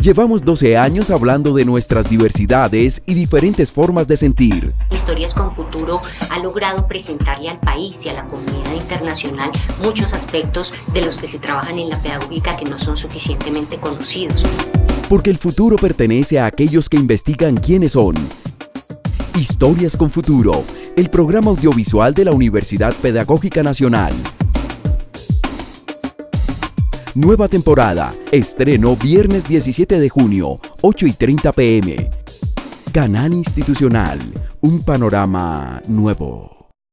Llevamos 12 años hablando de nuestras diversidades y diferentes formas de sentir. Historias con Futuro ha logrado presentarle al país y a la comunidad internacional muchos aspectos de los que se trabajan en la pedagógica que no son suficientemente conocidos. Porque el futuro pertenece a aquellos que investigan quiénes son. Historias con Futuro, el programa audiovisual de la Universidad Pedagógica Nacional. Nueva temporada. Estreno viernes 17 de junio, 8 y 30 pm. Canal Institucional. Un panorama nuevo.